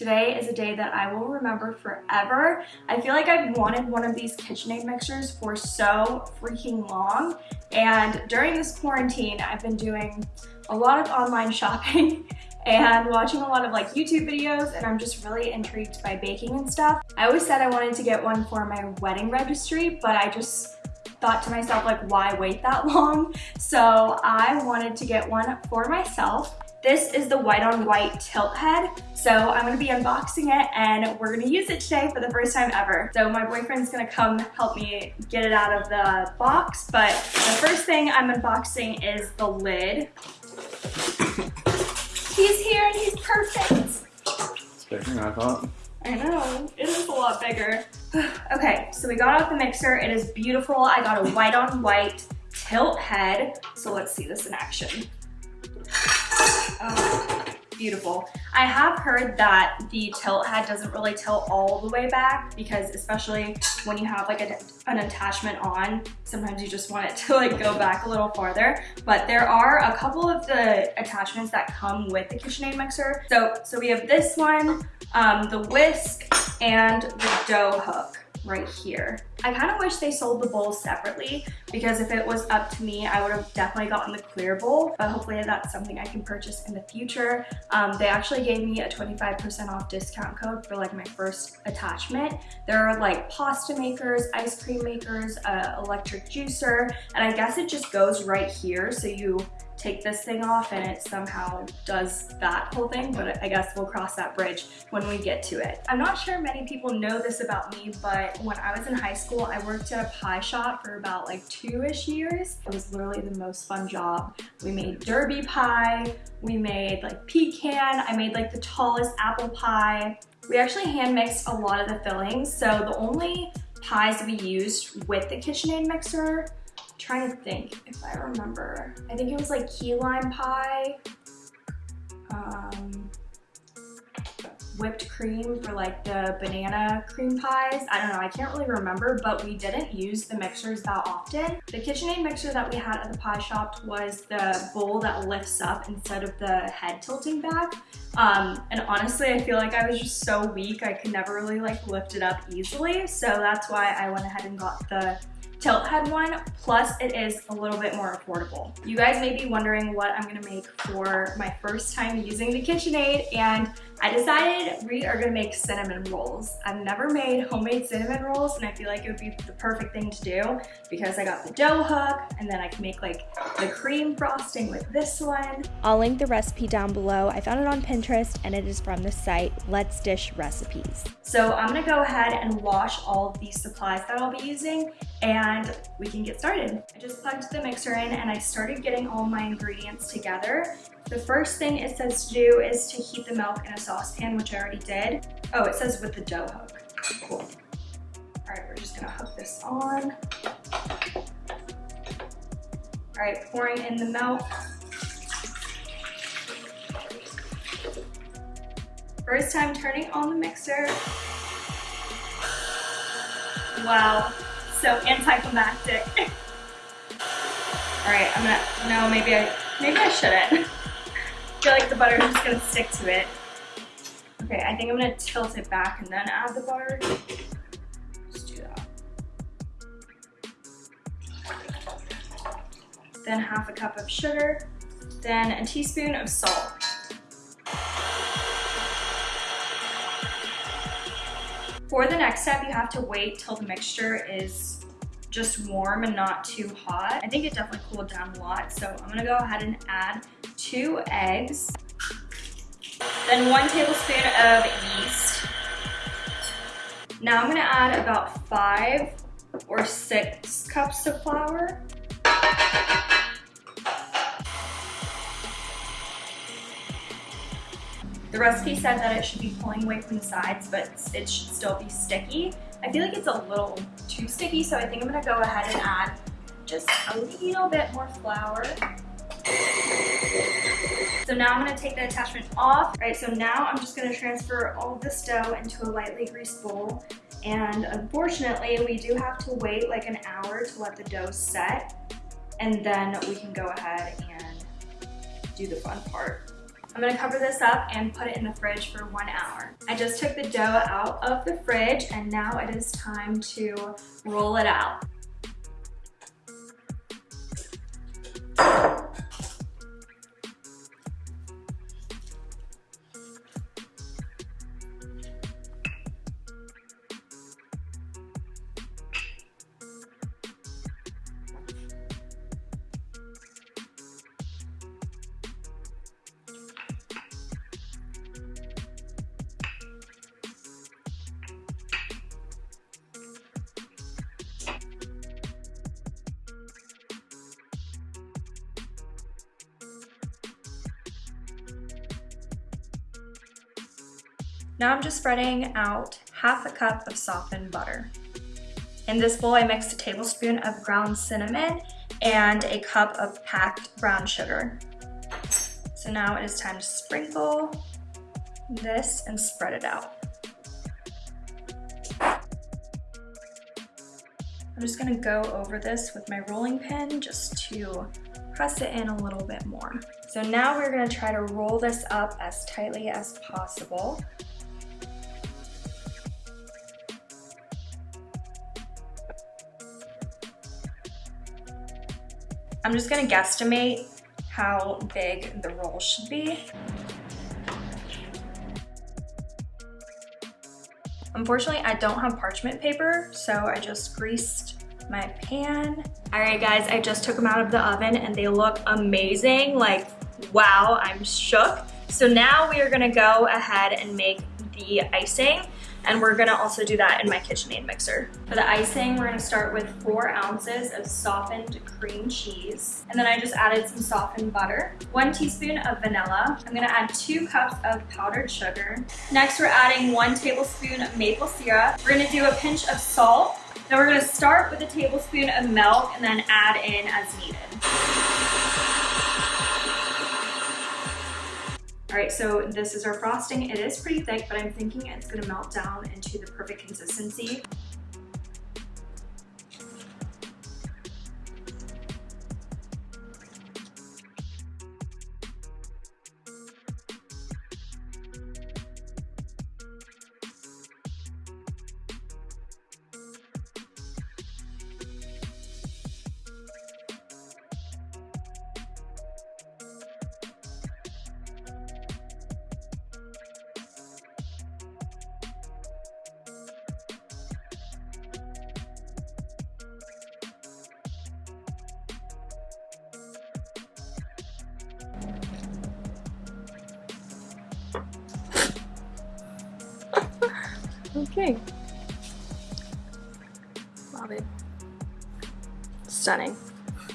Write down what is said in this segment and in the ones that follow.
Today is a day that I will remember forever. I feel like I've wanted one of these KitchenAid mixers for so freaking long. And during this quarantine, I've been doing a lot of online shopping and watching a lot of like YouTube videos and I'm just really intrigued by baking and stuff. I always said I wanted to get one for my wedding registry, but I just thought to myself like why wait that long so I wanted to get one for myself this is the white on white tilt head. So I'm gonna be unboxing it and we're gonna use it today for the first time ever. So my boyfriend's gonna come help me get it out of the box. But the first thing I'm unboxing is the lid. he's here and he's perfect. It's bigger than I thought. I know, it is a lot bigger. okay, so we got out the mixer. It is beautiful. I got a white on white tilt head. So let's see this in action. Oh, beautiful. I have heard that the tilt head doesn't really tilt all the way back because especially when you have like a, an attachment on, sometimes you just want it to like go back a little farther. But there are a couple of the attachments that come with the KitchenAid mixer. So, so we have this one, um, the whisk, and the dough hook right here. I kind of wish they sold the bowl separately because if it was up to me, I would have definitely gotten the clear bowl, but hopefully that's something I can purchase in the future. Um, they actually gave me a 25% off discount code for like my first attachment. There are like pasta makers, ice cream makers, uh, electric juicer, and I guess it just goes right here. So you take this thing off and it somehow does that whole thing, but I guess we'll cross that bridge when we get to it. I'm not sure many people know this about me, but when I was in high school, I worked at a pie shop for about like two-ish years. It was literally the most fun job. We made derby pie, we made like pecan, I made like the tallest apple pie. We actually hand mixed a lot of the fillings, so the only pies we used with the KitchenAid mixer trying to think if I remember. I think it was like key lime pie, um, whipped cream for like the banana cream pies. I don't know, I can't really remember, but we didn't use the mixers that often. The KitchenAid mixer that we had at the pie shop was the bowl that lifts up instead of the head tilting back. Um, and honestly, I feel like I was just so weak, I could never really like lift it up easily. So that's why I went ahead and got the tilt head one, plus it is a little bit more affordable. You guys may be wondering what I'm gonna make for my first time using the KitchenAid, and I decided we are gonna make cinnamon rolls. I've never made homemade cinnamon rolls, and I feel like it would be the perfect thing to do because I got the dough hook, and then I can make like the cream frosting with this one. I'll link the recipe down below. I found it on Pinterest, and it is from the site Let's Dish Recipes. So I'm gonna go ahead and wash all of these supplies that I'll be using, and we can get started. I just plugged the mixer in and I started getting all my ingredients together. The first thing it says to do is to heat the milk in a saucepan, which I already did. Oh, it says with the dough hook. Cool. All right, we're just gonna hook this on. All right, pouring in the milk. First time turning on the mixer. Wow, so anticlimactic. All right, I'm gonna, no, maybe I, maybe I shouldn't. I feel like the butter is just gonna stick to it. Okay, I think I'm gonna tilt it back and then add the butter. Just do that. Then half a cup of sugar, then a teaspoon of salt. For the next step, you have to wait till the mixture is just warm and not too hot. I think it definitely cooled down a lot, so I'm gonna go ahead and add two eggs, then one tablespoon of yeast. Now I'm gonna add about five or six cups of flour. The recipe said that it should be pulling away from the sides, but it should still be sticky. I feel like it's a little too sticky, so I think I'm gonna go ahead and add just a little bit more flour. So now I'm gonna take the attachment off. All right, so now I'm just gonna transfer all of this dough into a lightly greased bowl. And unfortunately, we do have to wait like an hour to let the dough set. And then we can go ahead and do the fun part. I'm gonna cover this up and put it in the fridge for one hour. I just took the dough out of the fridge and now it is time to roll it out. Now I'm just spreading out half a cup of softened butter. In this bowl, I mixed a tablespoon of ground cinnamon and a cup of packed brown sugar. So now it is time to sprinkle this and spread it out. I'm just gonna go over this with my rolling pin just to press it in a little bit more. So now we're gonna try to roll this up as tightly as possible. I'm just gonna guesstimate how big the roll should be. Unfortunately, I don't have parchment paper, so I just greased my pan. All right, guys, I just took them out of the oven and they look amazing. Like, wow, I'm shook. So now we are gonna go ahead and make the icing and we're gonna also do that in my KitchenAid mixer. For the icing, we're gonna start with four ounces of softened cream cheese. And then I just added some softened butter, one teaspoon of vanilla. I'm gonna add two cups of powdered sugar. Next, we're adding one tablespoon of maple syrup. We're gonna do a pinch of salt. Then we're gonna start with a tablespoon of milk and then add in as needed. All right, so this is our frosting. It is pretty thick, but I'm thinking it's gonna melt down into the perfect consistency. Okay. Love it. Stunning.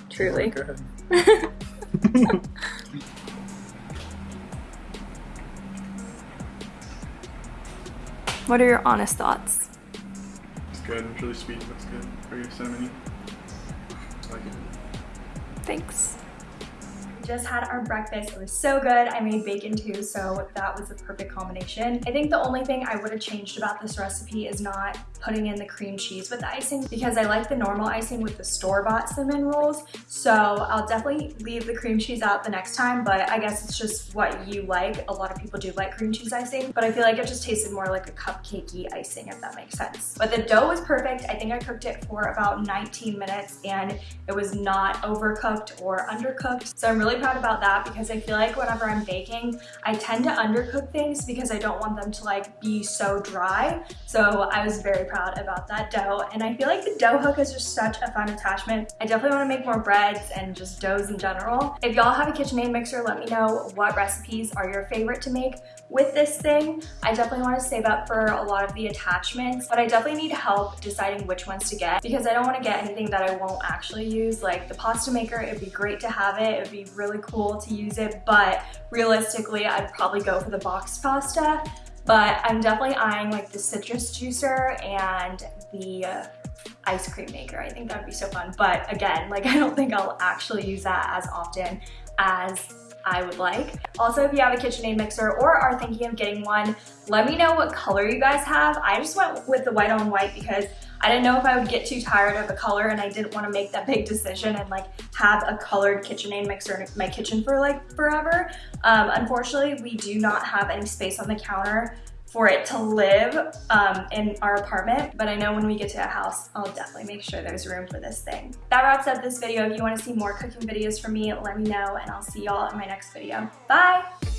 Truly. Good. What are your honest thoughts? It's good. It's really sweet. That's good. Very cinnamony. I like it. Thanks. Just had our breakfast. It was so good. I made bacon too, so that was a perfect combination. I think the only thing I would have changed about this recipe is not putting in the cream cheese with the icing because I like the normal icing with the store-bought cinnamon rolls. So I'll definitely leave the cream cheese out the next time, but I guess it's just what you like. A lot of people do like cream cheese icing, but I feel like it just tasted more like a cupcakey icing, if that makes sense. But the dough was perfect. I think I cooked it for about 19 minutes and it was not overcooked or undercooked. So I'm really proud about that because I feel like whenever I'm baking, I tend to undercook things because I don't want them to like be so dry. So I was very proud about that dough. And I feel like the dough hook is just such a fun attachment. I definitely want to make more breads and just doughs in general. If y'all have a KitchenAid mixer, let me know what recipes are your favorite to make with this thing. I definitely want to save up for a lot of the attachments, but I definitely need help deciding which ones to get because I don't want to get anything that I won't actually use. Like the pasta maker, it'd be great to have it. It'd be really cool to use it, but realistically, I'd probably go for the boxed pasta. But I'm definitely eyeing like the citrus juicer and the ice cream maker. I think that'd be so fun. But again, like I don't think I'll actually use that as often as I would like. Also, if you have a KitchenAid mixer or are thinking of getting one, let me know what color you guys have. I just went with the white on white because I didn't know if I would get too tired of a color and I didn't want to make that big decision and like have a colored KitchenAid mixer in my kitchen for like forever. Um, unfortunately, we do not have any space on the counter for it to live um, in our apartment, but I know when we get to a house, I'll definitely make sure there's room for this thing. That wraps up this video. If you wanna see more cooking videos from me, let me know and I'll see y'all in my next video. Bye!